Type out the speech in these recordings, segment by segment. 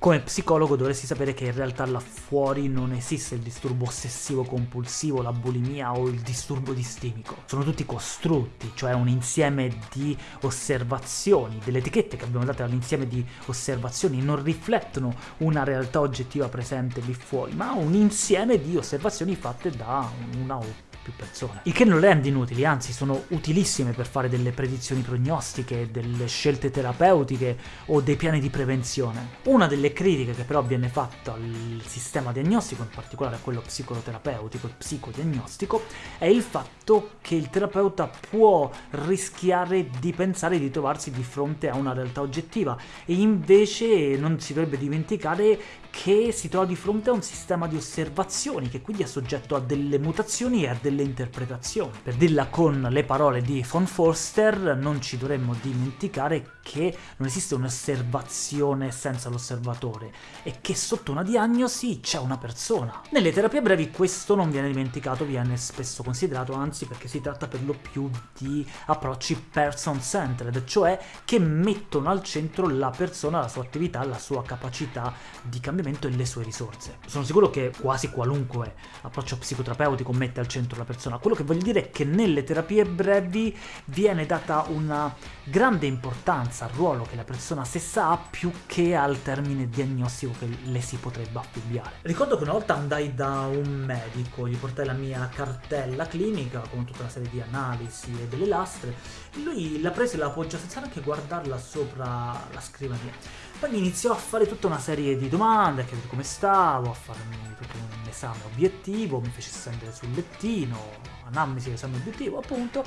come psicologo dovresti sapere che in realtà là fuori non esiste il disturbo ossessivo compulsivo, la bulimia o il disturbo distimico. Sono tutti costrutti, cioè un insieme di osservazioni, delle etichette che abbiamo dato all'insieme di osservazioni non riflettono una realtà oggettiva presente lì fuori, ma un insieme di osservazioni fatte da una o più persone. Il che non rende inutili, anzi sono utilissime per fare delle predizioni prognostiche, delle scelte terapeutiche o dei piani di prevenzione. Una delle critiche che però viene fatta al sistema diagnostico, in particolare a quello psicoterapeutico e psicodiagnostico, è il fatto che il terapeuta può rischiare di pensare di trovarsi di fronte a una realtà oggettiva e invece non si dovrebbe dimenticare che si trova di fronte a un sistema di osservazioni che quindi è soggetto a delle mutazioni e a delle interpretazioni. Per dirla con le parole di von Forster, non ci dovremmo dimenticare che non esiste un'osservazione senza l'osservatore e che sotto una diagnosi c'è una persona. Nelle terapie brevi questo non viene dimenticato, viene spesso considerato, anzi perché si tratta per lo più di approcci person-centered, cioè che mettono al centro la persona, la sua attività, la sua capacità di cambiare cambiamento e le sue risorse. Sono sicuro che quasi qualunque approccio psicoterapeutico mette al centro la persona. Quello che voglio dire è che nelle terapie brevi viene data una grande importanza al ruolo che la persona stessa ha più che al termine diagnostico che le si potrebbe affibbiare. Ricordo che una volta andai da un medico, gli portai la mia cartella clinica con tutta una serie di analisi e delle lastre, lui la prese e la appoggiò senza neanche guardarla sopra la scrivania. Poi iniziò a fare tutta una serie di domande, a chiedere come stavo, a farmi tutto un esame obiettivo, mi fece scendere sul lettino, anamnesi l'esame obiettivo appunto,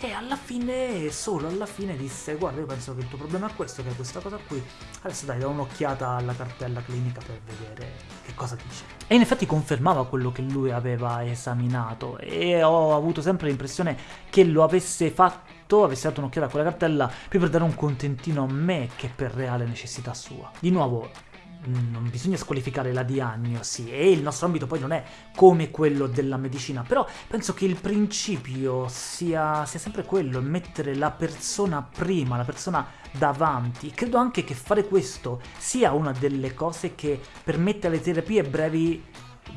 e alla fine, solo alla fine disse guarda io penso che il tuo problema è questo, che è questa cosa qui, adesso dai da un'occhiata alla cartella clinica per vedere che cosa dice. E in effetti confermava quello che lui aveva esaminato e ho avuto sempre l'impressione che lo avesse fatto fatto, avessi dato un'occhiata a quella cartella più per dare un contentino a me che per reale necessità sua. Di nuovo, non bisogna squalificare la diagnosi e il nostro ambito poi non è come quello della medicina, però penso che il principio sia, sia sempre quello, mettere la persona prima, la persona davanti. Credo anche che fare questo sia una delle cose che permette alle terapie brevi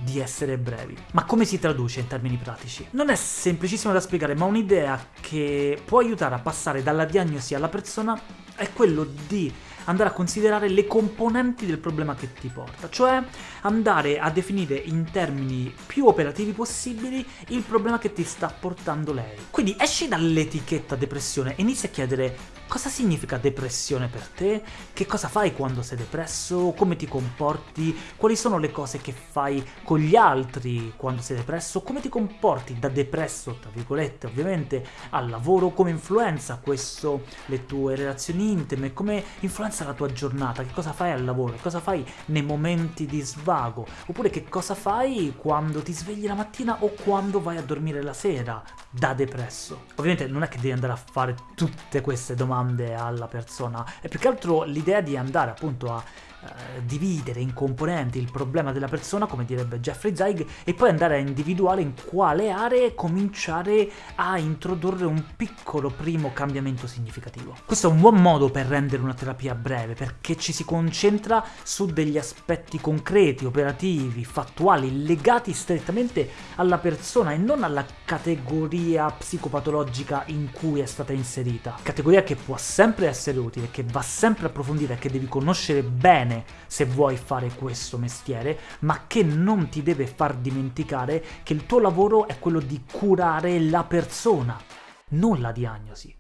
di essere brevi. Ma come si traduce in termini pratici? Non è semplicissimo da spiegare, ma un'idea che può aiutare a passare dalla diagnosi alla persona è quello di andare a considerare le componenti del problema che ti porta, cioè andare a definire in termini più operativi possibili il problema che ti sta portando lei. Quindi esci dall'etichetta depressione e inizi a chiedere Cosa significa depressione per te? Che cosa fai quando sei depresso? Come ti comporti? Quali sono le cose che fai con gli altri quando sei depresso? Come ti comporti da depresso, tra virgolette, ovviamente, al lavoro? Come influenza questo le tue relazioni intime? Come influenza la tua giornata? Che cosa fai al lavoro? Che cosa fai nei momenti di svago? Oppure che cosa fai quando ti svegli la mattina o quando vai a dormire la sera da depresso? Ovviamente non è che devi andare a fare tutte queste domande alla persona, è più che altro l'idea di andare appunto a eh, dividere in componenti il problema della persona, come direbbe Jeffrey Zeig, e poi andare a individuare in quale aree cominciare a introdurre un piccolo primo cambiamento significativo. Questo è un buon modo per rendere una terapia breve, perché ci si concentra su degli aspetti concreti, operativi, fattuali, legati strettamente alla persona e non alla categoria psicopatologica in cui è stata inserita. Categoria che può sempre essere utile, che va sempre approfondita e che devi conoscere bene bene se vuoi fare questo mestiere, ma che non ti deve far dimenticare che il tuo lavoro è quello di curare la persona, non la diagnosi.